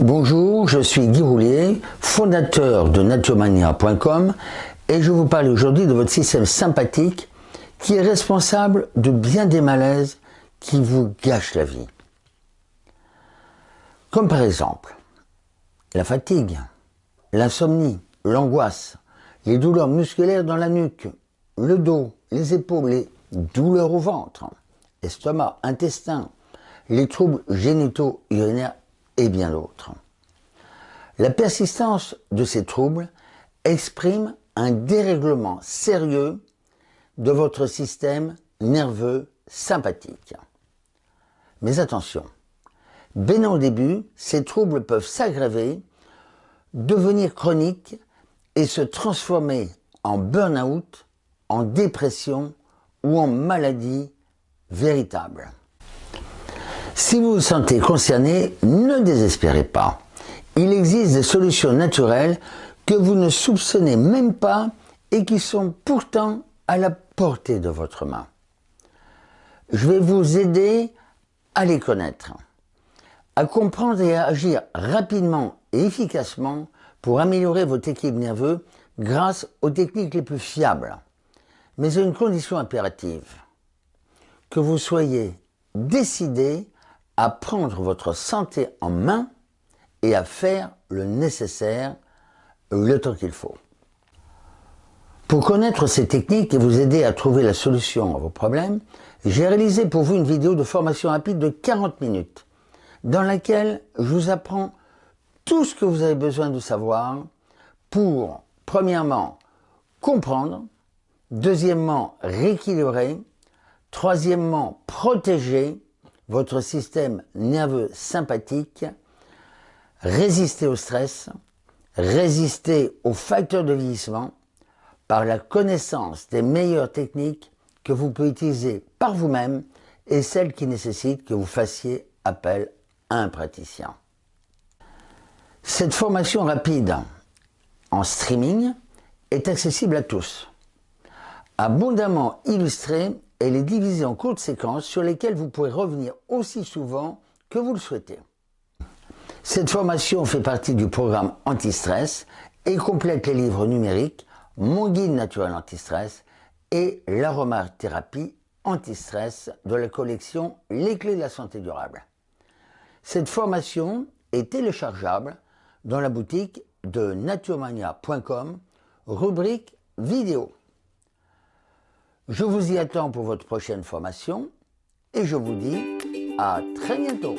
Bonjour, je suis Guy Roulier, fondateur de naturemania.com et je vous parle aujourd'hui de votre système sympathique qui est responsable de bien des malaises qui vous gâchent la vie. Comme par exemple, la fatigue, l'insomnie, l'angoisse, les douleurs musculaires dans la nuque, le dos, les épaules, les douleurs au ventre, estomac, intestin, les troubles génitaux urinaires et bien d'autres. La persistance de ces troubles exprime un dérèglement sérieux de votre système nerveux sympathique. Mais attention, bien au début, ces troubles peuvent s'aggraver, devenir chroniques et se transformer en burn-out, en dépression ou en maladie véritable. Si vous vous sentez concerné, ne désespérez pas. Il existe des solutions naturelles que vous ne soupçonnez même pas et qui sont pourtant à la portée de votre main. Je vais vous aider à les connaître, à comprendre et à agir rapidement et efficacement pour améliorer votre équilibre nerveux grâce aux techniques les plus fiables. Mais une condition impérative, que vous soyez décidé à prendre votre santé en main et à faire le nécessaire le temps qu'il faut. Pour connaître ces techniques et vous aider à trouver la solution à vos problèmes, j'ai réalisé pour vous une vidéo de formation rapide de 40 minutes dans laquelle je vous apprends tout ce que vous avez besoin de savoir pour, premièrement, comprendre, deuxièmement, rééquilibrer, troisièmement, protéger votre système nerveux sympathique, résister au stress, résister aux facteurs de vieillissement par la connaissance des meilleures techniques que vous pouvez utiliser par vous-même et celles qui nécessitent que vous fassiez appel à un praticien. Cette formation rapide en streaming est accessible à tous. Abondamment illustrée elle est divisée en courtes séquences sur lesquelles vous pourrez revenir aussi souvent que vous le souhaitez. Cette formation fait partie du programme Anti-Stress et complète les livres numériques Mon guide naturel anti-stress et l'aromathérapie anti-stress de la collection Les clés de la santé durable. Cette formation est téléchargeable dans la boutique de naturemania.com, rubrique vidéo. Je vous y attends pour votre prochaine formation et je vous dis à très bientôt.